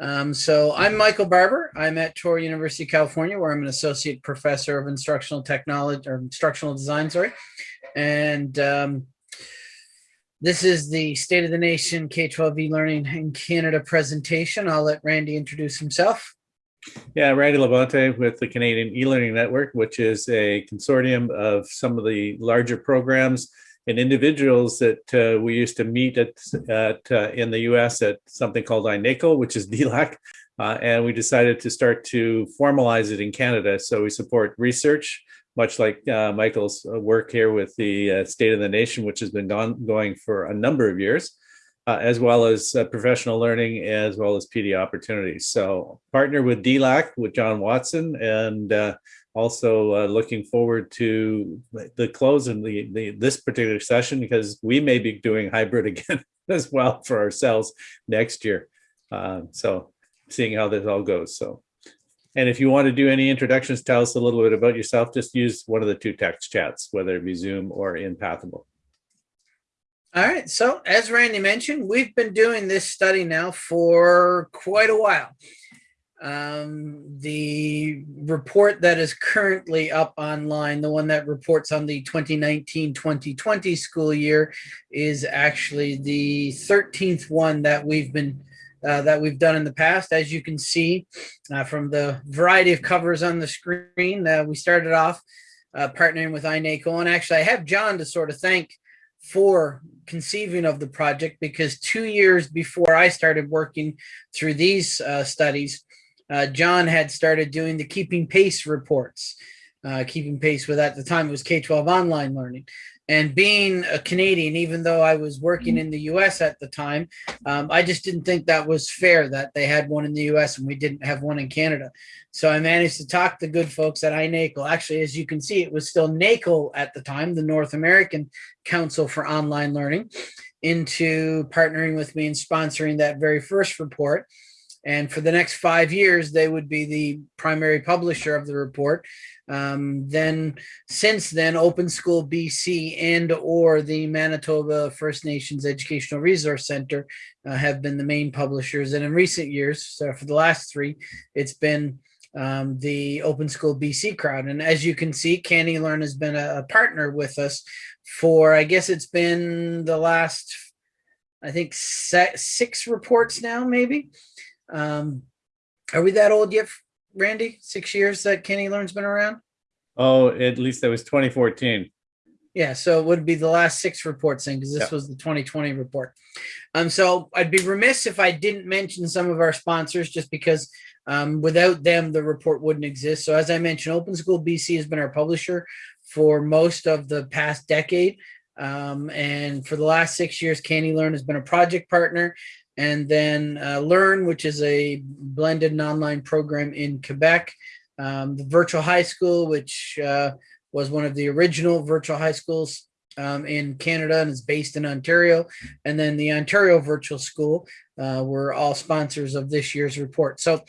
Um, so I'm Michael Barbour. I'm at Touro University, of California, where I'm an associate professor of instructional technology or instructional design, sorry. And um, this is the State of the Nation K-12 e-learning in Canada presentation. I'll let Randy introduce himself. Yeah, Randy Labonte with the Canadian e-learning network, which is a consortium of some of the larger programs and individuals that uh, we used to meet at, at uh, in the US at something called INACOL, which is DLAC. Uh, and we decided to start to formalize it in Canada. So we support research, much like uh, Michael's work here with the uh, State of the Nation, which has been going for a number of years, uh, as well as professional learning, as well as PD opportunities. So partner with DLAC, with John Watson, and also uh, looking forward to the close of the, the this particular session because we may be doing hybrid again as well for ourselves next year. Uh, so seeing how this all goes. So, and if you want to do any introductions, tell us a little bit about yourself. Just use one of the two text chats, whether it be Zoom or in Pathable. All right. So as Randy mentioned, we've been doing this study now for quite a while. Um, the report that is currently up online, the one that reports on the 2019-2020 school year is actually the 13th one that we've been uh, that we've done in the past. As you can see uh, from the variety of covers on the screen, uh, we started off uh, partnering with INACOL. And actually, I have John to sort of thank for conceiving of the project because two years before I started working through these uh, studies, uh, John had started doing the keeping pace reports, uh, keeping pace with at the time it was K-12 online learning. And being a Canadian, even though I was working in the US at the time, um, I just didn't think that was fair that they had one in the US and we didn't have one in Canada. So I managed to talk the good folks at INACOL. Actually, as you can see, it was still NACOL at the time, the North American Council for Online Learning, into partnering with me and sponsoring that very first report. And for the next five years, they would be the primary publisher of the report. Um, then since then, Open School BC and or the Manitoba First Nations Educational Resource Center uh, have been the main publishers. And in recent years, so for the last three, it's been um, the Open School BC crowd. And as you can see, CANeLearn has been a, a partner with us for, I guess it's been the last, I think, six reports now, maybe. Um, are we that old yet, Randy? Six years that CANeLearn's been around? Oh, at least that was 2014. Yeah, so it would be the last six reports then, because this yeah. was the 2020 report. Um, so I'd be remiss if I didn't mention some of our sponsors, just because um, without them, the report wouldn't exist. So as I mentioned, Open School BC has been our publisher for most of the past decade. Um, and for the last six years, CANeLearn has been a project partner and then uh, Learn, which is a blended and online program in Quebec. Um, the virtual high school, which uh, was one of the original virtual high schools um, in Canada and is based in Ontario. And then the Ontario Virtual School uh, were all sponsors of this year's report. So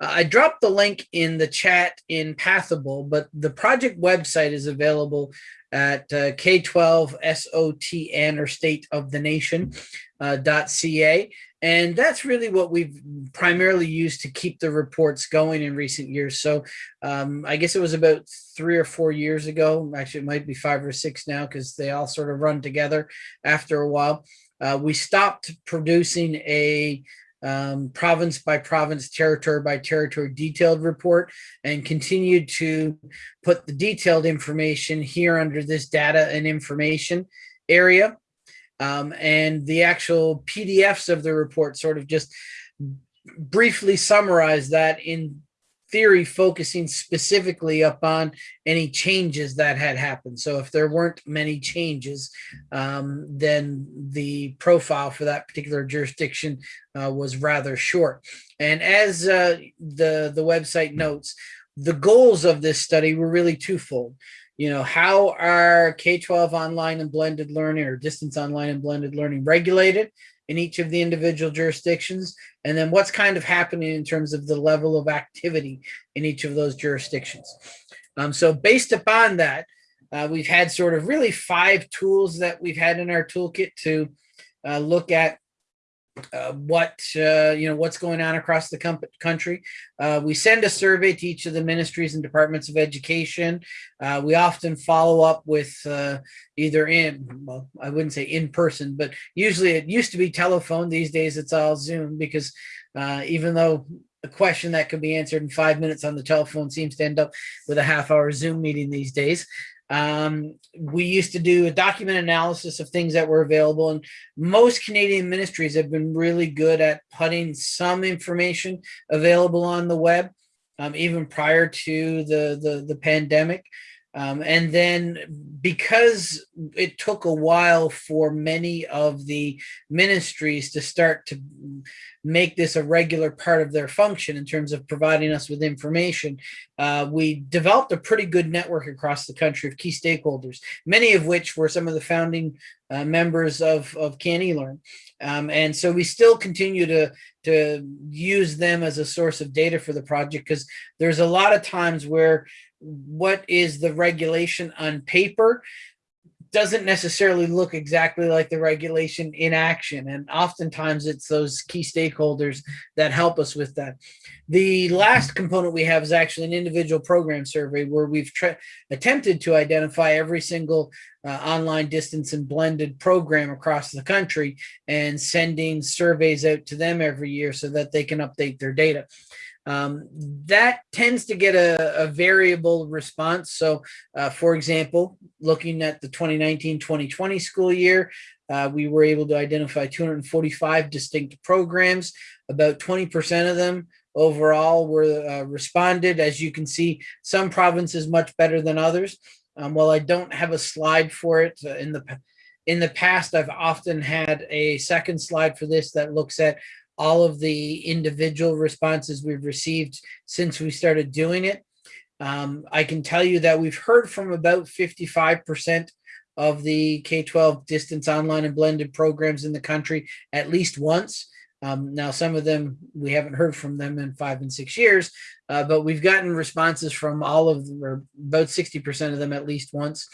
uh, I dropped the link in the chat in Pathable, but the project website is available at uh, K12SOTN or State of the Nation uh, .ca. And that's really what we've primarily used to keep the reports going in recent years. So um, I guess it was about three or four years ago. Actually, it might be five or six now because they all sort of run together after a while. Uh, we stopped producing a um, province by province, territory by territory detailed report and continued to put the detailed information here under this data and information area. Um, and the actual PDFs of the report sort of just briefly summarize that in theory, focusing specifically upon any changes that had happened. So if there weren't many changes, um, then the profile for that particular jurisdiction uh, was rather short. And as uh, the, the website notes, the goals of this study were really twofold you know, how are K-12 online and blended learning or distance online and blended learning regulated in each of the individual jurisdictions? And then what's kind of happening in terms of the level of activity in each of those jurisdictions? Um, so based upon that, uh, we've had sort of really five tools that we've had in our toolkit to uh, look at uh, what uh, you know what's going on across the country. Uh, we send a survey to each of the ministries and departments of education. Uh, we often follow up with uh, either in well, I wouldn't say in person, but usually it used to be telephone. These days it's all Zoom because uh, even though a question that could be answered in five minutes on the telephone seems to end up with a half hour Zoom meeting these days. Um, we used to do a document analysis of things that were available, and most Canadian ministries have been really good at putting some information available on the web, um, even prior to the the, the pandemic. Um, and then because it took a while for many of the ministries to start to make this a regular part of their function in terms of providing us with information, uh, we developed a pretty good network across the country of key stakeholders, many of which were some of the founding uh, members of, of CanElearn. Um, and so we still continue to, to use them as a source of data for the project because there's a lot of times where what is the regulation on paper doesn't necessarily look exactly like the regulation in action. And oftentimes it's those key stakeholders that help us with that. The last component we have is actually an individual program survey where we've attempted to identify every single uh, online distance and blended program across the country and sending surveys out to them every year so that they can update their data. Um, that tends to get a, a variable response. So, uh, for example, looking at the 2019-2020 school year, uh, we were able to identify 245 distinct programs. About 20% of them overall were uh, responded. As you can see, some provinces much better than others. Um, while I don't have a slide for it uh, in the in the past, I've often had a second slide for this that looks at all of the individual responses we've received since we started doing it. Um, I can tell you that we've heard from about 55% of the K-12 distance online and blended programs in the country at least once. Um, now, some of them, we haven't heard from them in five and six years, uh, but we've gotten responses from all of them, or about 60% of them at least once.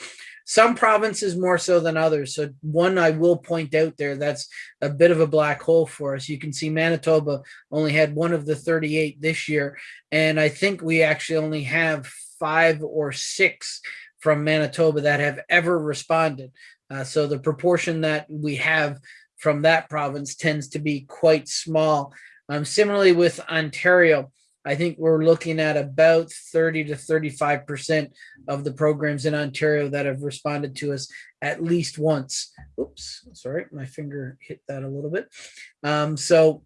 Some provinces more so than others. So one I will point out there that's a bit of a black hole for us. You can see Manitoba only had one of the 38 this year. And I think we actually only have five or six from Manitoba that have ever responded. Uh, so the proportion that we have from that province tends to be quite small. Um, similarly with Ontario, I think we're looking at about 30 to 35% of the programs in Ontario that have responded to us at least once. Oops, sorry, my finger hit that a little bit. Um, so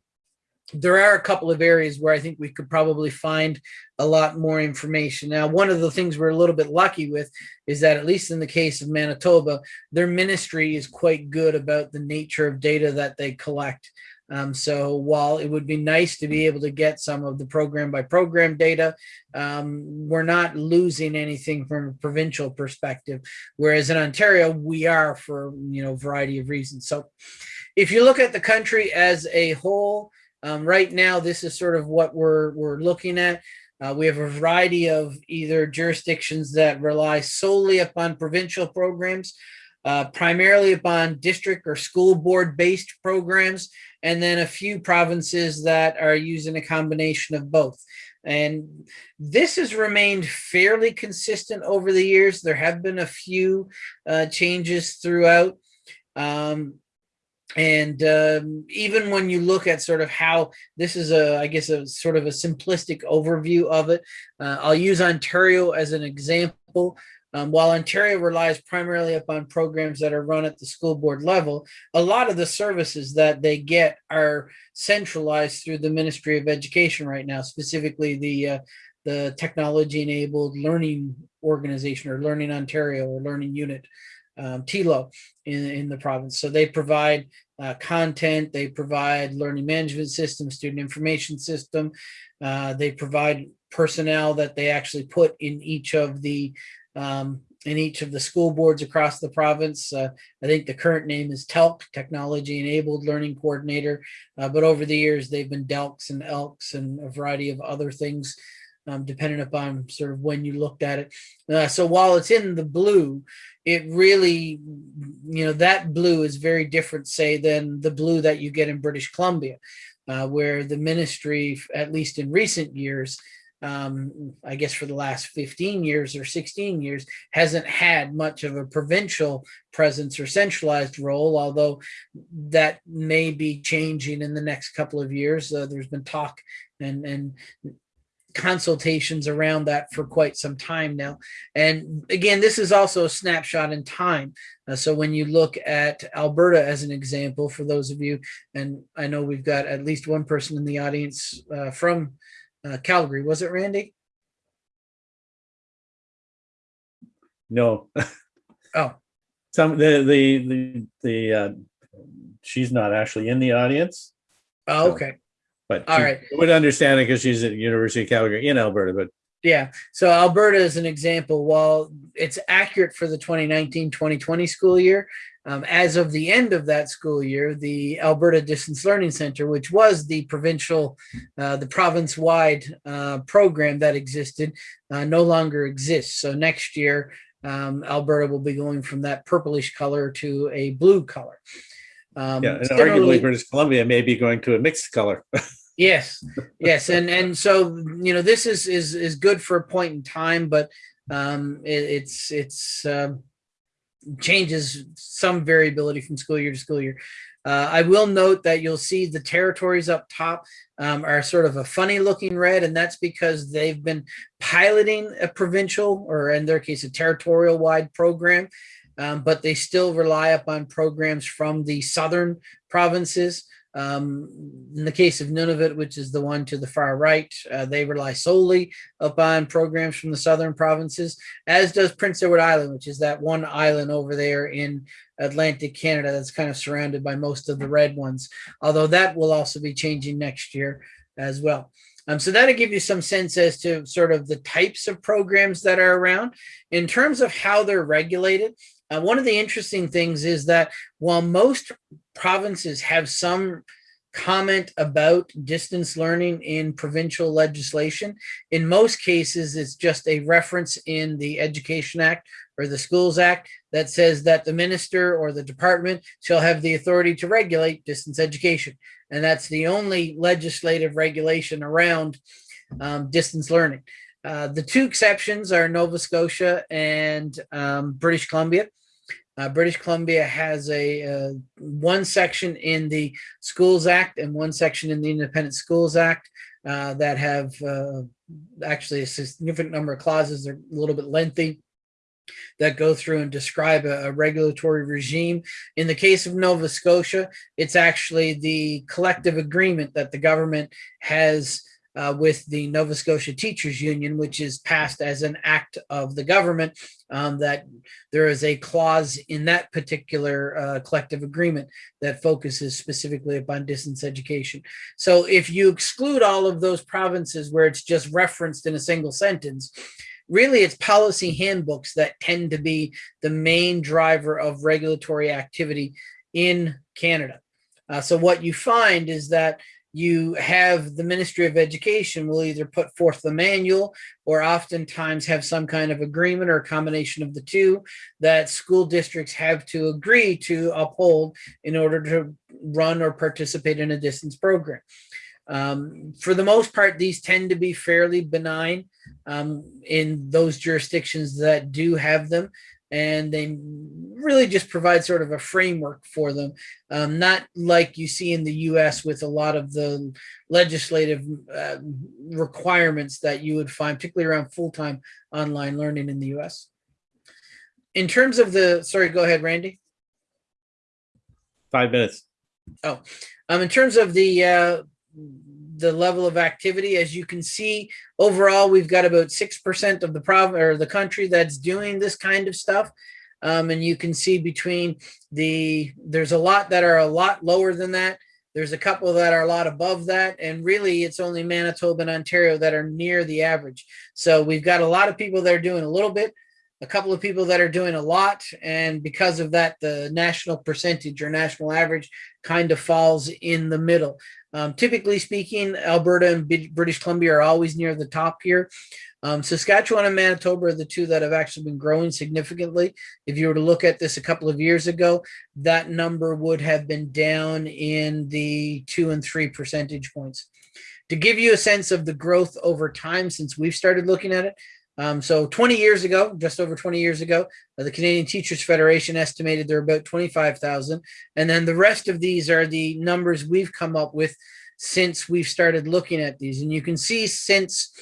there are a couple of areas where I think we could probably find a lot more information. Now, one of the things we're a little bit lucky with is that, at least in the case of Manitoba, their ministry is quite good about the nature of data that they collect. Um, so while it would be nice to be able to get some of the program by program data, um, we're not losing anything from a provincial perspective. Whereas in Ontario, we are for you know variety of reasons. So if you look at the country as a whole, um, right now this is sort of what we're we're looking at. Uh, we have a variety of either jurisdictions that rely solely upon provincial programs, uh, primarily upon district or school board based programs and then a few provinces that are using a combination of both. And this has remained fairly consistent over the years. There have been a few uh, changes throughout. Um, and um, even when you look at sort of how this is a, I guess, a sort of a simplistic overview of it, uh, I'll use Ontario as an example. Um, while Ontario relies primarily upon programs that are run at the school board level, a lot of the services that they get are centralized through the Ministry of Education right now, specifically the uh, the technology enabled learning organization or Learning Ontario or Learning Unit, um, TELO in, in the province. So they provide uh, content, they provide learning management system, student information system, uh, they provide personnel that they actually put in each of the um, in each of the school boards across the province. Uh, I think the current name is TELC, Technology Enabled Learning Coordinator, uh, but over the years they've been DELCs and ELCs and a variety of other things um, depending upon sort of when you looked at it. Uh, so while it's in the blue, it really, you know, that blue is very different, say, than the blue that you get in British Columbia, uh, where the ministry, at least in recent years, um, I guess for the last 15 years or 16 years, hasn't had much of a provincial presence or centralized role, although that may be changing in the next couple of years. Uh, there's been talk and, and consultations around that for quite some time now. And again, this is also a snapshot in time. Uh, so when you look at Alberta as an example, for those of you, and I know we've got at least one person in the audience uh, from uh, Calgary. Was it Randy? No. Oh, Some, the, the, the, the, uh, she's not actually in the audience, oh, okay. but All she right. would understand it because she's at University of Calgary in Alberta, but Yeah. So Alberta is an example. While it's accurate for the 2019-2020 school year, um, as of the end of that school year, the Alberta Distance Learning Center, which was the provincial, uh, the province-wide uh, program that existed, uh, no longer exists. So next year, um, Alberta will be going from that purplish color to a blue color. Um, yeah, and arguably British Columbia may be going to a mixed color. Yes, yes, and and so you know this is is is good for a point in time, but um, it, it's it's um, changes some variability from school year to school year. Uh, I will note that you'll see the territories up top um, are sort of a funny looking red, and that's because they've been piloting a provincial or in their case a territorial wide program, um, but they still rely upon programs from the southern provinces. Um, in the case of Nunavut, which is the one to the far right, uh, they rely solely upon programs from the southern provinces, as does Prince Edward Island, which is that one island over there in Atlantic Canada that's kind of surrounded by most of the red ones, although that will also be changing next year as well. Um, so that'll give you some sense as to sort of the types of programs that are around. In terms of how they're regulated, uh, one of the interesting things is that while most provinces have some comment about distance learning in provincial legislation, in most cases, it's just a reference in the Education Act or the Schools Act that says that the minister or the department shall have the authority to regulate distance education. And that's the only legislative regulation around um, distance learning. Uh, the two exceptions are Nova Scotia and um, British Columbia. Uh, British Columbia has a uh, one section in the Schools Act and one section in the Independent Schools Act uh, that have uh, actually a significant number of clauses. They're a little bit lengthy that go through and describe a, a, regulatory regime. In the case of Nova Scotia, it's actually the collective agreement that the government has uh, with the Nova Scotia Teachers Union, which is passed as an act of the government, um, that there is a clause in that particular uh, collective agreement that focuses specifically upon distance education. So if you exclude all of those provinces where it's just referenced in a single sentence, really it's policy handbooks that tend to be the main driver of regulatory activity in Canada. Uh, so what you find is that you have the Ministry of Education will either put forth the manual or oftentimes have some kind of agreement or a combination of the two that school districts have to agree to uphold in order to run or participate in a distance program. Um, for the most part, these tend to be fairly benign um, in those jurisdictions that do have them and they really just provide sort of a framework for them, um, not like you see in the U.S. with a lot of the legislative uh, requirements that you would find, particularly around full-time online learning in the U.S. In terms of the, sorry, go ahead, Randy. Five minutes. Oh, um, in terms of the uh, the level of activity, as you can see, overall, we've got about 6% of the province or the country that's doing this kind of stuff. Um, and you can see between the, there's a lot that are a lot lower than that. There's a couple that are a lot above that. And really it's only Manitoba and Ontario that are near the average. So we've got a lot of people that are doing a little bit, a couple of people that are doing a lot. And because of that, the national percentage or national average kind of falls in the middle. Um, typically speaking, Alberta and B British Columbia are always near the top here. Um, Saskatchewan and Manitoba are the two that have actually been growing significantly. If you were to look at this a couple of years ago, that number would have been down in the two and three percentage points. To give you a sense of the growth over time since we've started looking at it, um, so 20 years ago, just over 20 years ago, uh, the Canadian Teachers Federation estimated there are about 25,000. And then the rest of these are the numbers we've come up with since we've started looking at these. And you can see since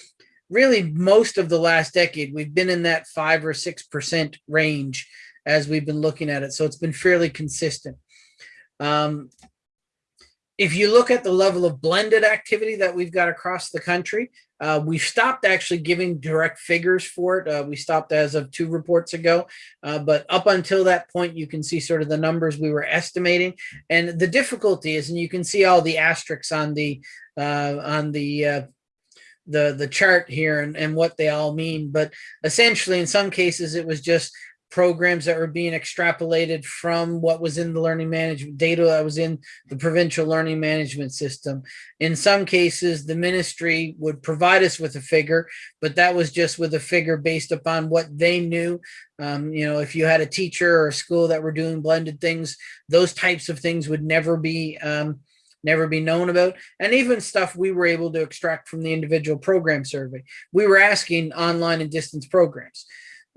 really most of the last decade, we've been in that five or 6% range as we've been looking at it. So it's been fairly consistent. Um, if you look at the level of blended activity that we've got across the country, uh, we've stopped actually giving direct figures for it. Uh, we stopped as of two reports ago, uh, but up until that point, you can see sort of the numbers we were estimating. And the difficulty is, and you can see all the asterisks on the uh, on the uh, the the chart here and, and what they all mean. But essentially, in some cases, it was just programs that were being extrapolated from what was in the learning management data that was in the provincial learning management system. In some cases, the ministry would provide us with a figure, but that was just with a figure based upon what they knew. Um, you know, if you had a teacher or a school that were doing blended things, those types of things would never be um, never be known about and even stuff we were able to extract from the individual program survey we were asking online and distance programs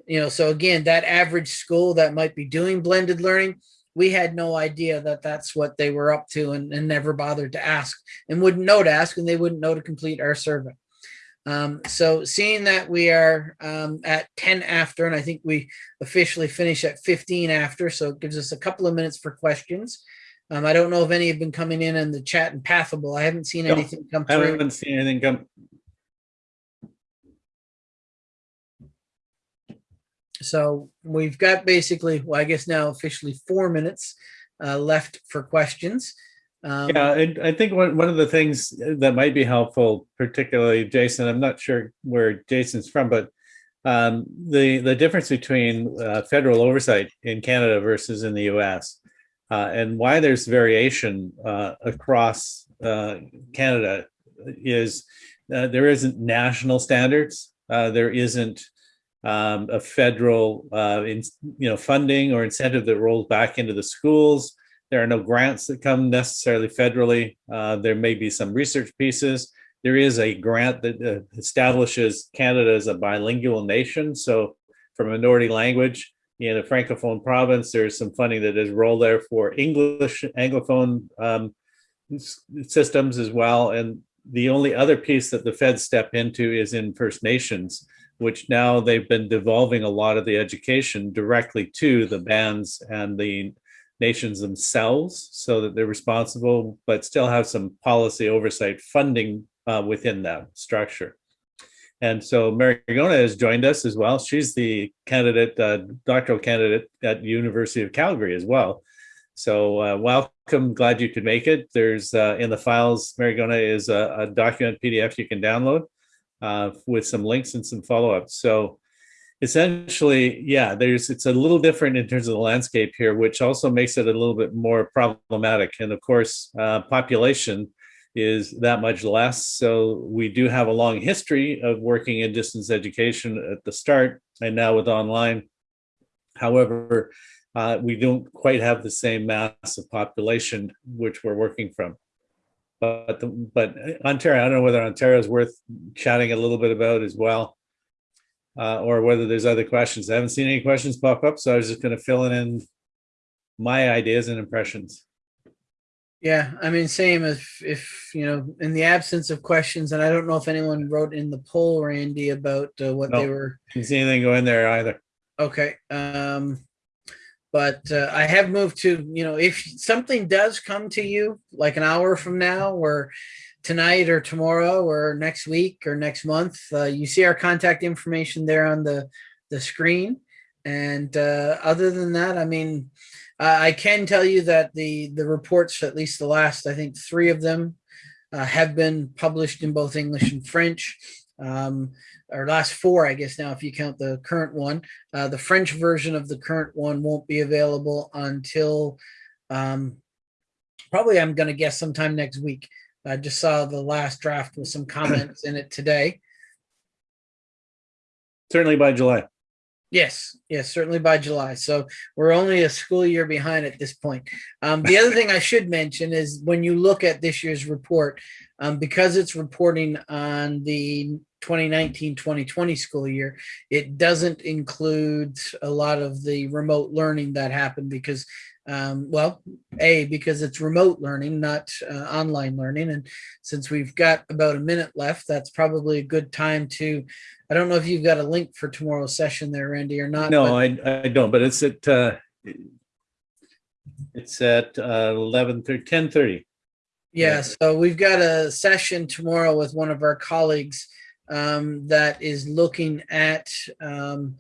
you know, so again, that average school that might be doing blended learning, we had no idea that that's what they were up to and, and never bothered to ask and wouldn't know to ask and they wouldn't know to complete our survey. Um, so seeing that we are um, at 10 after, and I think we officially finish at 15 after, so it gives us a couple of minutes for questions. Um, I don't know if any have been coming in in the chat and Pathable. I haven't seen No, anything come I through. haven't seen anything come. So we've got basically, well, I guess now officially four minutes uh, left for questions. Um, Yeah, and I think one, one of the things that might be helpful, particularly Jason, I'm not sure where Jason's from, but um, the, the difference between uh, federal oversight in Canada versus in the US uh, and why there's variation uh, across uh, Canada is uh, there isn't national standards. There isn't um, a federal uh, in, you know, funding or incentive that rolls back into the schools. There are no grants that come necessarily federally. Uh, there may be some research pieces. There is a grant that uh, establishes Canada as a bilingual nation. So for minority language in a Francophone province, there's some funding that is rolled there for English Anglophone um, systems as well. And the only other piece that the feds step into is in First Nations which now they've been devolving a lot of the education directly to the bands and the nations themselves so that they're responsible, but still have some policy oversight funding uh, within that structure. And so Mary Gona has joined us as well. She's the candidate, uh, doctoral candidate at University of Calgary as well. So uh, welcome, glad you could make it. There's uh, in the files, Mary Gona is a, a document PDF you can download uh, with some links and some follow-ups. So essentially, yeah, there's it's a little different in terms of the landscape here, which also makes it a little bit more problematic. And of course, uh, population is that much less. So we do have a long history of working in distance education at the start and now with online. However, uh, we don't quite have the same mass of population which we're working from but the, but Ontario, I don't know whether Ontario is worth chatting a little bit about as well, uh, or whether there's other questions. I haven't seen any questions pop up, so I was just going to fill in my ideas and impressions. Yeah, I mean, same if, if, you know, in the absence of questions, and I don't know if anyone wrote in the poll, Randy, about uh, what they No. were, Didn't see anything go in there either. okay. Um, but uh, I have moved to, you know, if something does come to you like an hour from now or tonight or tomorrow or next week or next month, uh, you see our contact information there on the, the screen. And uh, other than that, I mean, I can tell you that the, the reports, at least the last, I think, three of them uh, have been published in both English and French. Um, or last four, I guess now, if you count the current one. Uh, the French version of the current one won't be available until um, probably I'm going to guess sometime next week. I just saw the last draft with some comments in it today. Certainly by July. Yes, yes, certainly by July. So we're only a school year behind at this point. Um, the other thing I should mention is when you look at this year's report, um, because it's reporting on the 2019-2020 school year, it doesn't include a lot of the remote learning that happened because, um, well, A, because it's remote learning, not uh, online learning. And since we've got about a minute left, that's probably a good time to I don't know if you've got a link for tomorrow's session there, Randy, or not. No, I, I don't, but it's at, uh, it's at uh, 11, 10 30. Yeah, so we've got a session tomorrow with one of our colleagues um, that is looking at um,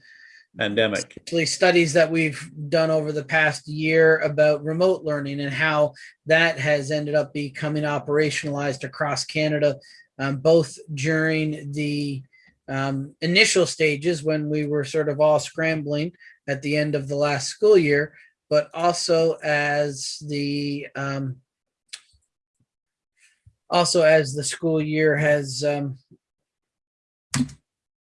pandemic. actually studies that we've done over the past year about remote learning and how that has ended up becoming operationalized across Canada, um, both during the um, initial stages when we were sort of all scrambling at the end of the last school year, but also as the um, also as the school year has um,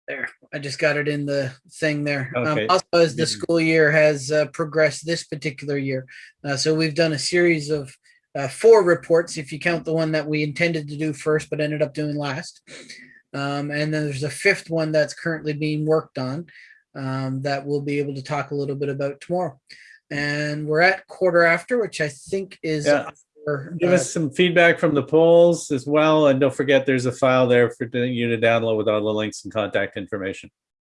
there i just got it in the thing there Okay. um, also as the school year has uh, progressed this particular year uh, so we've done a series of uh, four reports if you count the one that we intended to do first but ended up doing last um, and then there's a fifth one that's currently being worked on um, that we'll be able to talk a little bit about tomorrow and we're at quarter after which i think is Yeah. Give uh, us some feedback from the polls as well. And don't forget, there's a file there for you to download with all the links and contact information.